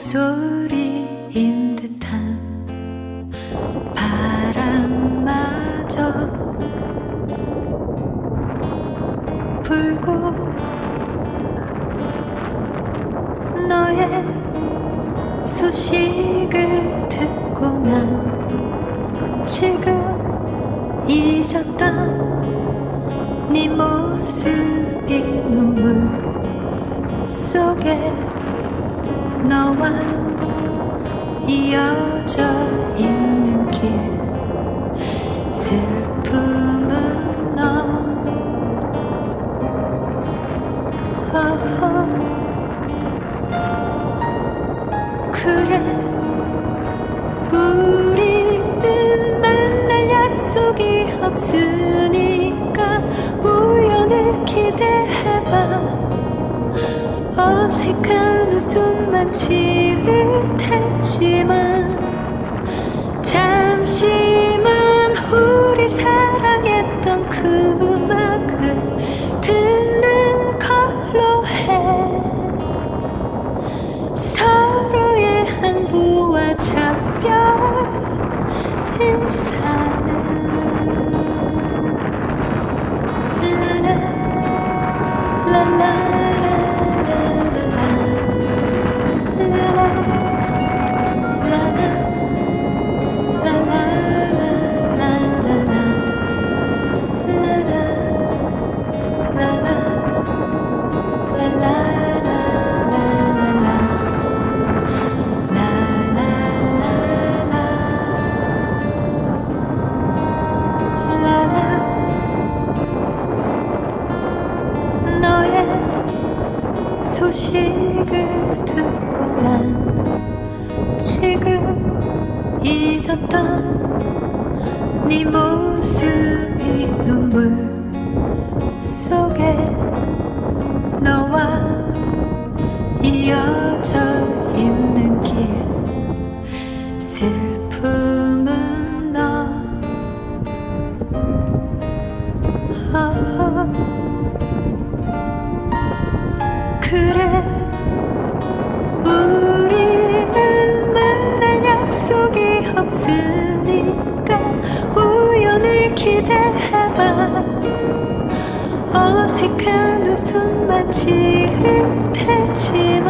목소리인 듯한 바람마저 불고 너의 소식을 듣고 난 지금 잊었던 네 모습이 눈물 속에 너와 이어져 있는 길. 슬픔은 너. 어허. 그래. 우리는 만날 약속이 없으니까 우연을 기대해봐. 어색한 웃음만 지을 테지만 소식을 듣고 난 지금 잊었던 네 모습이 눈물 속에 너와 어색한 지을 테지만 잠시만